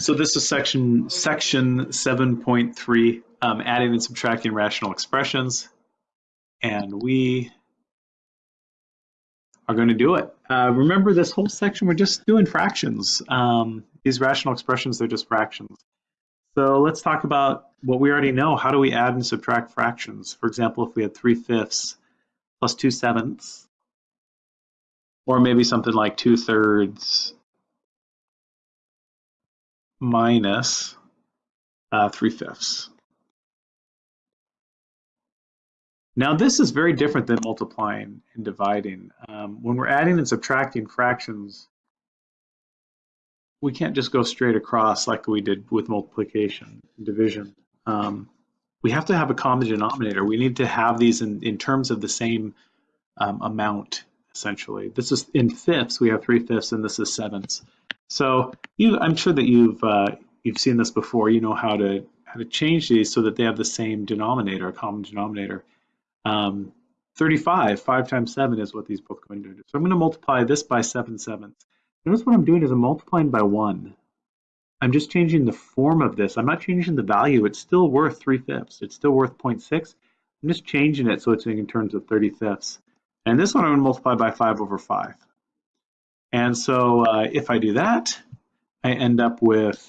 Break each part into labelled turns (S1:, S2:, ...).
S1: So this is section section 7.3, um, adding and subtracting rational expressions. And we are going to do it. Uh, remember this whole section, we're just doing fractions. Um, these rational expressions, they're just fractions. So let's talk about what we already know. How do we add and subtract fractions? For example, if we had 3 fifths plus 2 sevenths, or maybe something like 2 thirds minus uh, 3 fifths. Now this is very different than multiplying and dividing. Um, when we're adding and subtracting fractions, we can't just go straight across like we did with multiplication and division. Um, we have to have a common denominator. We need to have these in, in terms of the same um, amount, essentially. This is in fifths, we have three fifths, and this is sevenths. So you, I'm sure that you've uh, you've seen this before. You know how to how to change these so that they have the same denominator, a common denominator. Um, 35, 5 times 7 is what these both go into. So I'm going to multiply this by 7 sevenths. Notice what I'm doing is I'm multiplying by 1. I'm just changing the form of this. I'm not changing the value. It's still worth 3 fifths. It's still worth 0.6. I'm just changing it so it's in terms of 30 fifths. And this one I'm going to multiply by 5 over 5. And so uh, if I do that, I end up with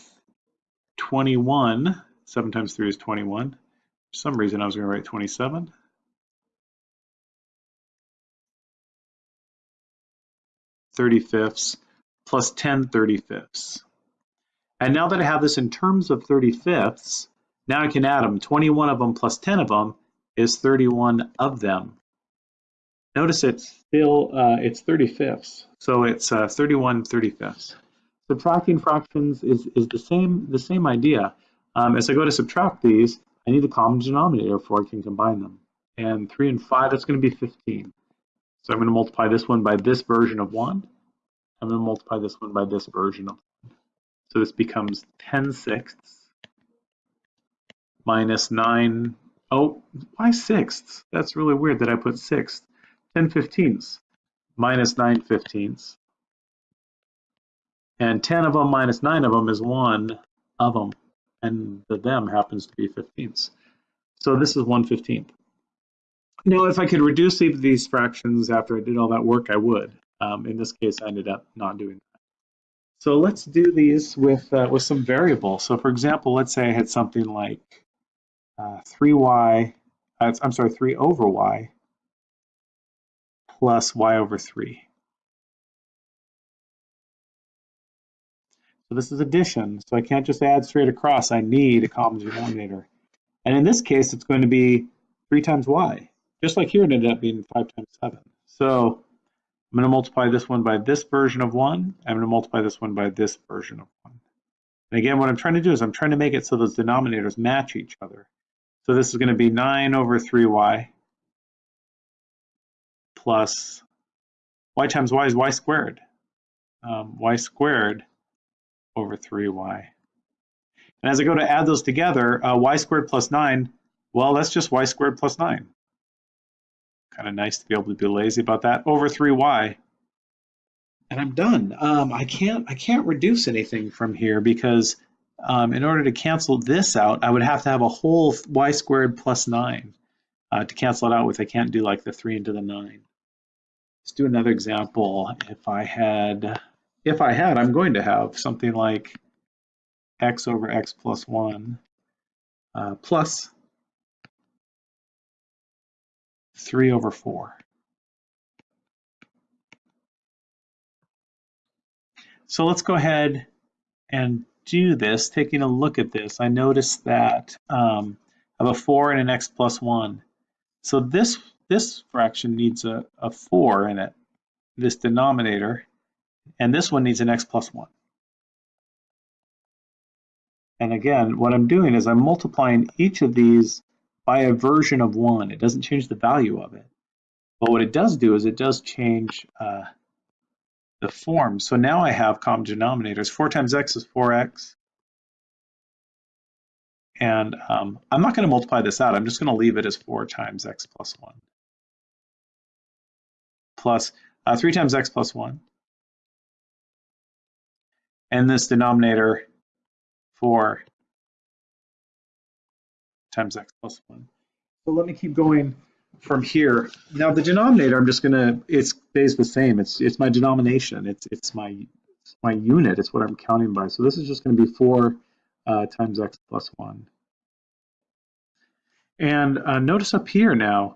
S1: 21. 7 times 3 is 21. For some reason I was going to write 27. Thirty fifths plus 10 30 fifths. And now that I have this in terms of 30 fifths, now I can add them. 21 of them plus 10 of them is 31 of them. Notice it's still, uh, it's 30 fifths. So it's uh, 31 35ths. Subtracting fractions is, is the same the same idea. Um, as I go to subtract these, I need a common denominator before I can combine them. And 3 and 5, that's going to be 15. So I'm going to multiply this one by this version of 1. I'm going to multiply this one by this version of 1. So this becomes 10 sixths minus 9. Oh, why sixths? That's really weird that I put sixths. 10 fifteenths minus 9 fifteenths. And 10 of them minus 9 of them is 1 of them. And the them happens to be fifteenths. So this is 1 15th. Now, if I could reduce these fractions after I did all that work, I would. Um, in this case, I ended up not doing that. So let's do these with, uh, with some variables. So for example, let's say I had something like uh, 3y, uh, I'm sorry, 3 over y plus y over 3. So this is addition, so I can't just add straight across. I need a common denominator. And in this case, it's going to be 3 times y. Just like here, it ended up being 5 times 7. So I'm going to multiply this one by this version of 1. I'm going to multiply this one by this version of 1. And again, what I'm trying to do is I'm trying to make it so those denominators match each other. So this is going to be 9 over 3y plus y times y is y squared. Um, y squared over 3y. And as I go to add those together, uh, y squared plus 9, well, that's just y squared plus 9. Kind of nice to be able to be lazy about that. Over 3y. And I'm done. Um, I can't I can't reduce anything from here because um, in order to cancel this out, I would have to have a whole y squared plus 9 uh, to cancel it out with. I can't do like the 3 into the 9. Let's do another example. If I had, if I had, I'm going to have something like x over x plus 1 uh, plus 3 over 4. So let's go ahead and do this. Taking a look at this, I notice that um, I have a 4 and an x plus 1. So this this fraction needs a, a 4 in it, this denominator, and this one needs an x plus 1. And again, what I'm doing is I'm multiplying each of these by a version of 1. It doesn't change the value of it. But what it does do is it does change uh, the form. So now I have common denominators. 4 times x is 4x. And um, I'm not going to multiply this out. I'm just going to leave it as 4 times x plus 1 plus uh, 3 times x plus 1. And this denominator 4 times x plus 1. So let me keep going from here. Now the denominator, I'm just gonna, it stays the same. It's it's my denomination. It's it's my it's my unit. It's what I'm counting by. So this is just going to be 4 uh, times x plus 1. And uh, notice up here now,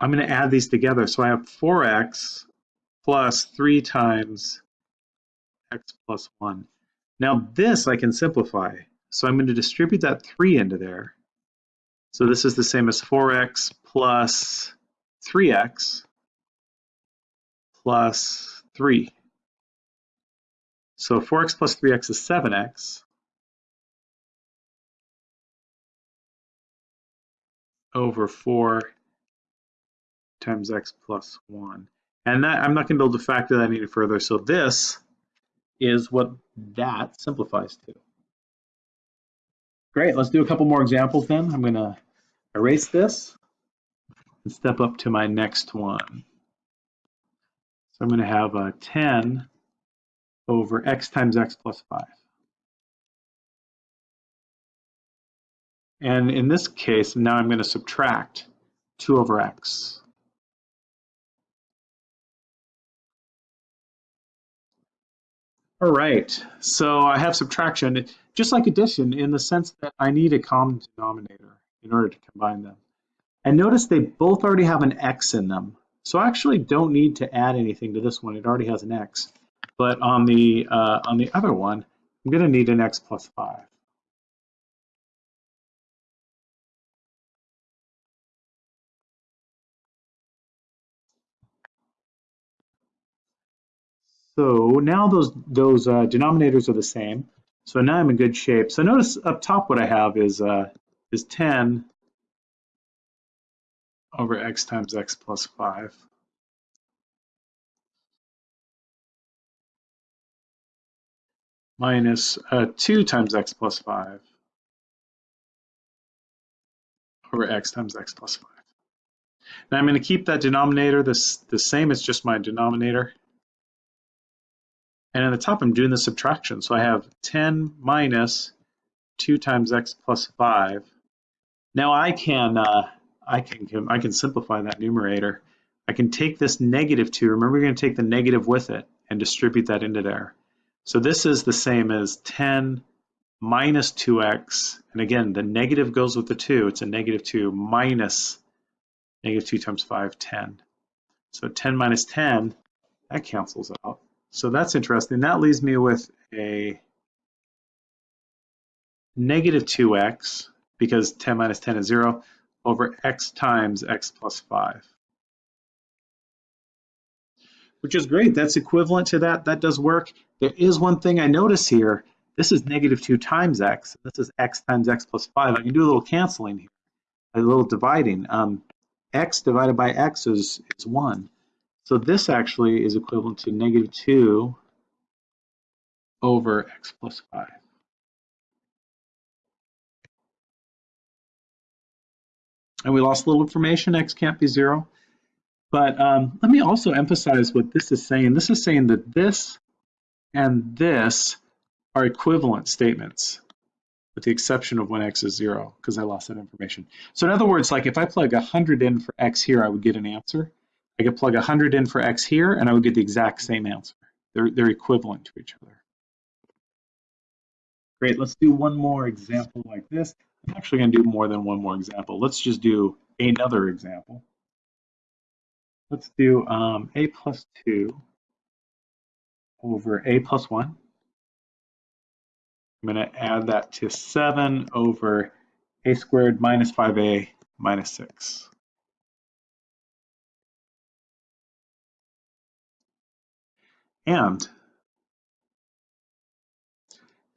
S1: I'm going to add these together. So I have 4x plus 3 times x plus 1. Now this I can simplify. So I'm going to distribute that 3 into there. So this is the same as 4x plus 3x plus 3. So 4x plus 3x is 7x. Over 4 times x plus 1. And that, I'm not going to be able to factor that any further. So this is what that simplifies to. Great, let's do a couple more examples then. I'm going to erase this and step up to my next one. So I'm going to have a 10 over x times x plus 5. And in this case, now I'm going to subtract 2 over x. All right, so I have subtraction, just like addition, in the sense that I need a common denominator in order to combine them. And notice they both already have an x in them. So I actually don't need to add anything to this one. It already has an x. But on the, uh, on the other one, I'm going to need an x plus 5. So now those, those uh, denominators are the same. So now I'm in good shape. So notice up top what I have is, uh, is 10 over x times x plus 5. minus uh, 2 times x plus 5 over x times x plus 5. Now I'm going to keep that denominator this, the same as just my denominator. And at the top, I'm doing the subtraction. So I have 10 minus 2 times x plus 5. Now I can, uh, I can, I can simplify that numerator. I can take this negative 2. Remember, we're going to take the negative with it and distribute that into there. So this is the same as 10 minus 2x. And again, the negative goes with the 2. It's a negative 2 minus negative 2 times 5, 10. So 10 minus 10, that cancels out. So that's interesting. That leaves me with a negative 2x, because 10 minus 10 is 0, over x times x plus 5. Which is great. That's equivalent to that. That does work. There is one thing I notice here. This is negative 2 times x. This is x times x plus 5. I can do a little canceling here, a little dividing. Um, x divided by x is, is 1. So this actually is equivalent to negative 2 over x plus 5. And we lost a little information, x can't be 0. But um, let me also emphasize what this is saying. This is saying that this and this are equivalent statements with the exception of when x is 0, because I lost that information. So in other words, like if I plug 100 in for x here, I would get an answer. I could plug 100 in for x here, and I would get the exact same answer. They're, they're equivalent to each other. Great, let's do one more example like this. I'm actually going to do more than one more example. Let's just do another example. Let's do um, a plus 2 over a plus 1. I'm going to add that to 7 over a squared minus 5a minus 6. And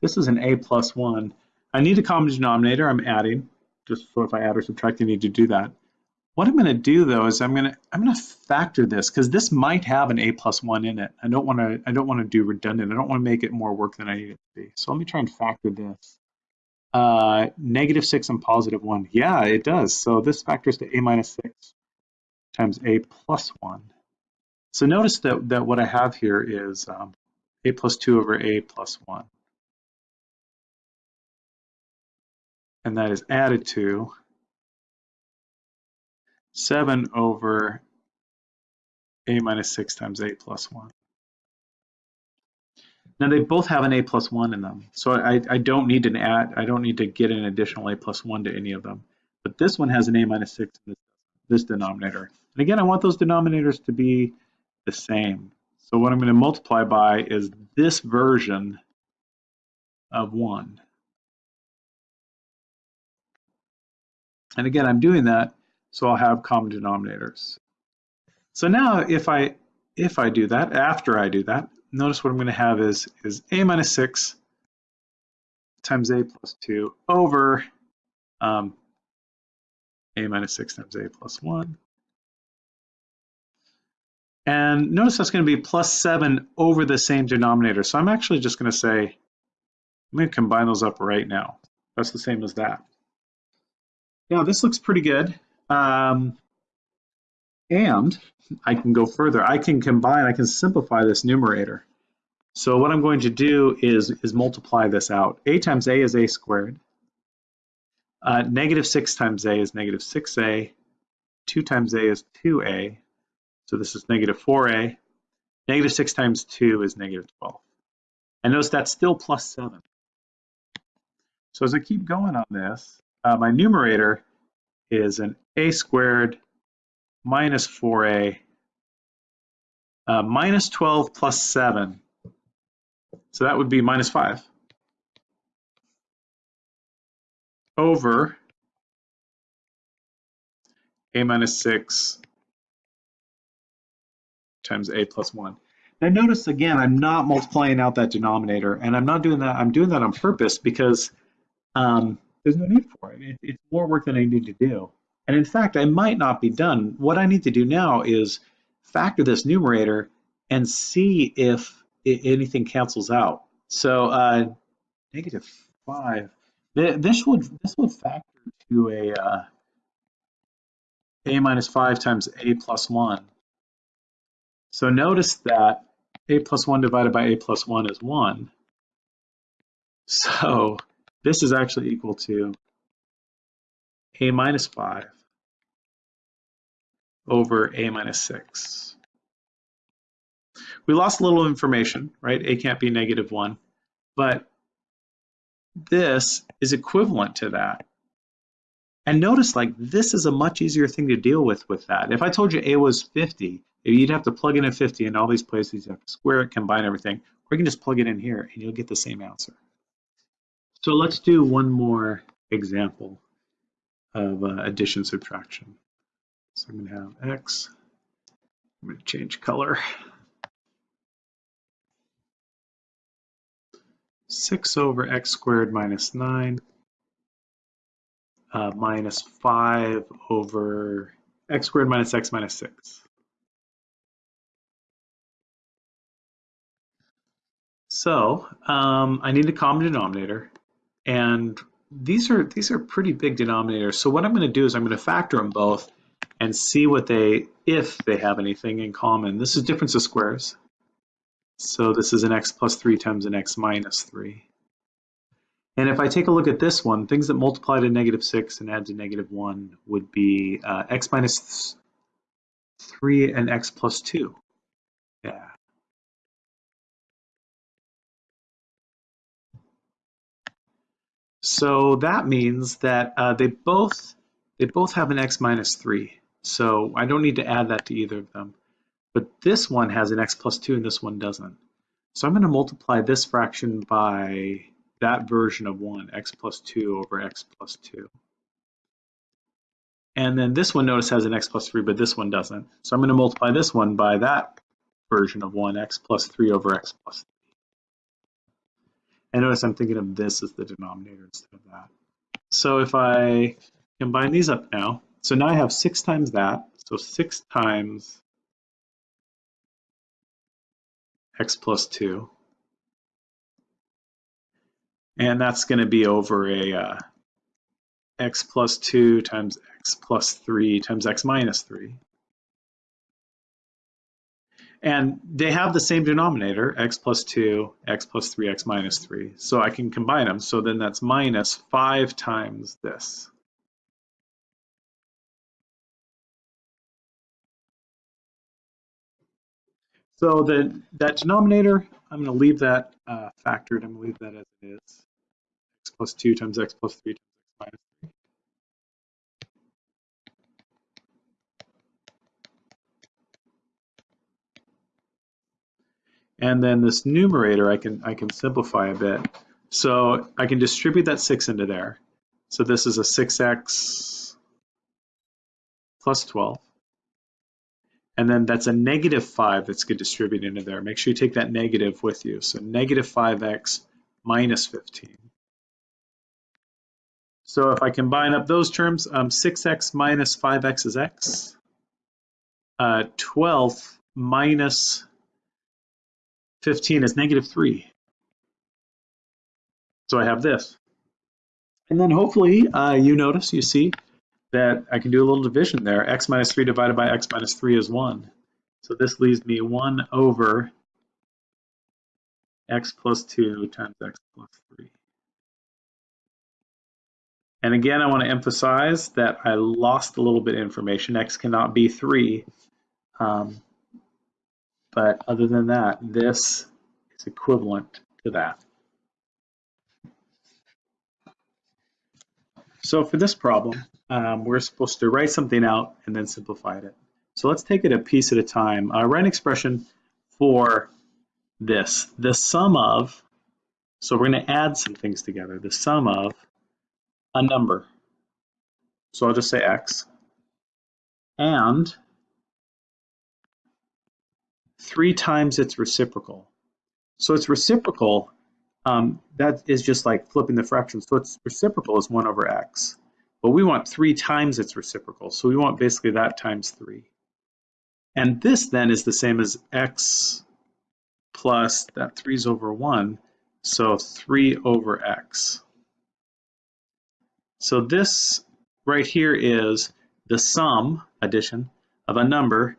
S1: this is an a plus 1. I need a common denominator. I'm adding. Just so if I add or subtract, I need to do that. What I'm going to do though is I'm going to I'm going to factor this because this might have an a plus 1 in it. I don't want to I don't want to do redundant. I don't want to make it more work than I need it to be. So let me try and factor this. Uh, negative 6 and positive 1. Yeah, it does. So this factors to a minus 6 times a plus 1. So notice that, that what I have here is um, a plus 2 over a plus 1. and that is added to 7 over a minus 6 times a plus 1. Now they both have an a plus 1 in them, so I, I don't need an add, I don't need to get an additional a plus 1 to any of them. But this one has an a minus 6 in this, this denominator. And again, I want those denominators to be the same. So what I'm going to multiply by is this version of 1. And again, I'm doing that so I'll have common denominators. So now if I if I do that, after I do that, notice what I'm going to have is, is a minus 6 times a plus 2 over um, a minus 6 times a plus 1. And notice that's going to be plus 7 over the same denominator. So I'm actually just going to say, I'm going to combine those up right now. That's the same as that. Now this looks pretty good. Um, and I can go further. I can combine, I can simplify this numerator. So what I'm going to do is, is multiply this out. a times a is a squared. Uh, negative 6 times a is negative 6a. 2 times a is 2a. So this is negative 4a. Negative 6 times 2 is negative 12. And notice that's still plus 7. So as I keep going on this, uh, my numerator is an a squared minus 4a uh, minus 12 plus 7. So that would be minus 5 over a minus 6 times a plus 1. Now notice again, I'm not multiplying out that denominator, and I'm not doing that, I'm doing that on purpose because um, there's no need for it. it. It's more work than I need to do. And in fact, I might not be done. What I need to do now is factor this numerator and see if anything cancels out. So uh, negative five. This would this would factor to a uh, a minus five times a plus one. So notice that a plus one divided by a plus one is one. So this is actually equal to a minus five over a minus 6. We lost a little information, right? a can't be negative 1, but this is equivalent to that. And notice like this is a much easier thing to deal with with that. If I told you a was 50, you'd have to plug in a 50 in all these places, you have to square it, combine everything, or you can just plug it in here and you'll get the same answer. So let's do one more example of uh, addition subtraction. So I'm going to have x. I'm to change color. 6 over x squared minus 9 uh, minus 5 over x squared minus x minus 6. So um, I need a common denominator, and these are these are pretty big denominators. So what I'm going to do is I'm going to factor them both and see what they, if they have anything in common. This is difference of squares. So this is an x plus 3 times an x minus 3. And if I take a look at this one, things that multiply to negative 6 and add to negative 1 would be uh, x minus 3 and x plus 2. Yeah. So that means that uh, they both they both have an x minus 3. So I don't need to add that to either of them. But this one has an x plus 2 and this one doesn't. So I'm going to multiply this fraction by that version of 1, x plus 2 over x plus 2. And then this one, notice, has an x plus 3, but this one doesn't. So I'm going to multiply this one by that version of 1, x plus 3 over x plus 3. And notice I'm thinking of this as the denominator instead of that. So if I combine these up now, so now I have 6 times that, so 6 times x plus 2. And that's going to be over a uh, x plus 2 times x plus 3 times x minus 3. And they have the same denominator, x plus 2, x plus 3, x minus 3. So I can combine them. So then that's minus 5 times this. So the, that denominator, I'm going to leave that uh, factored. I'm going to leave that as it is. x plus 2 times x plus 3 times x minus 3. And then this numerator, I can, I can simplify a bit. So I can distribute that 6 into there. So this is a 6x plus 12. And then that's a negative 5 that's get distributed into there. Make sure you take that negative with you. So negative 5x minus 15. So if I combine up those terms, um, 6x minus 5x is x. Uh, 12 minus 15 is negative 3. So I have this. And then hopefully uh, you notice, you see that I can do a little division there. x minus 3 divided by x minus 3 is 1. So this leaves me 1 over x plus 2 times x plus 3. And again, I want to emphasize that I lost a little bit of information. x cannot be 3. Um, but other than that, this is equivalent to that. So for this problem, um, we're supposed to write something out and then simplify it. So let's take it a piece at a time. Uh, write an expression for this. The sum of, so we're going to add some things together. The sum of a number. So I'll just say x. And three times its reciprocal. So its reciprocal, um, that is just like flipping the fraction. So its reciprocal is 1 over x. But we want 3 times its reciprocal. So we want basically that times 3. And this then is the same as x plus that 3 is over 1. So 3 over x. So this right here is the sum, addition, of a number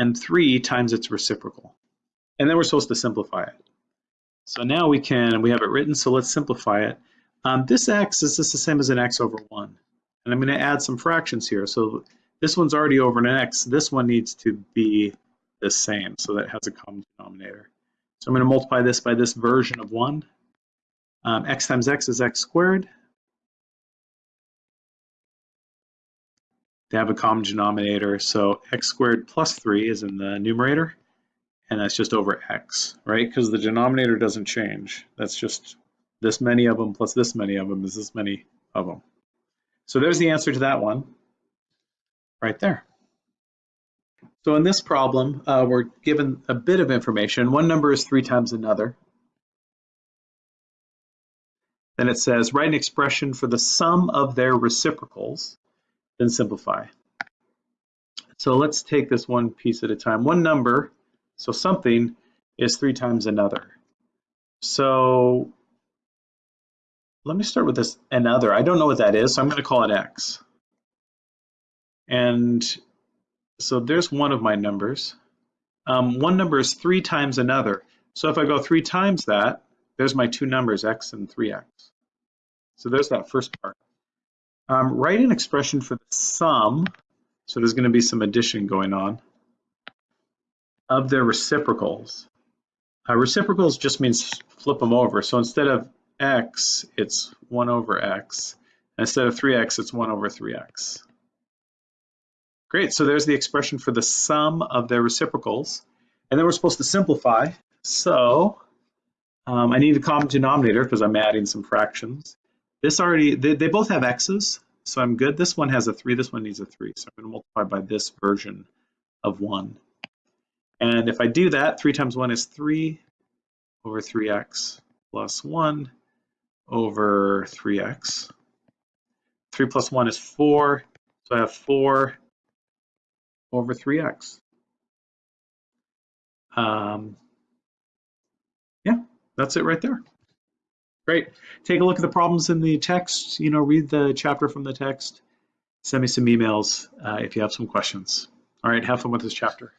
S1: and 3 times its reciprocal. And then we're supposed to simplify it. So now we can, we have it written, so let's simplify it. Um, this x is just the same as an x over 1. And I'm going to add some fractions here. So this one's already over an x. This one needs to be the same, so that has a common denominator. So I'm going to multiply this by this version of 1. Um, x times x is x squared. They have a common denominator. So x squared plus 3 is in the numerator, and that's just over x, right? Because the denominator doesn't change. That's just this many of them plus this many of them is this many of them. So there's the answer to that one right there. So in this problem, uh, we're given a bit of information. One number is three times another. Then it says, write an expression for the sum of their reciprocals then simplify. So let's take this one piece at a time. One number, so something, is three times another. So let me start with this another. I don't know what that is, so I'm going to call it x. And so there's one of my numbers. Um, one number is three times another. So if I go three times that, there's my two numbers, x and 3x. So there's that first part. Um, write an expression for the sum, so there's going to be some addition going on, of their reciprocals. Uh, reciprocals just means flip them over. So instead of x, it's 1 over x. Instead of 3x, it's 1 over 3x. Great, so there's the expression for the sum of their reciprocals. And then we're supposed to simplify. So um, I need a common denominator because I'm adding some fractions. This already, they, they both have x's, so I'm good. This one has a 3, this one needs a 3. So I'm going to multiply by this version of 1. And if I do that, 3 times 1 is 3 over 3x plus 1 over 3x. 3 plus 1 is 4, so I have 4 over 3x. Um, yeah, that's it right there. Great. Take a look at the problems in the text, you know, read the chapter from the text. Send me some emails uh, if you have some questions. All right, have fun with this chapter.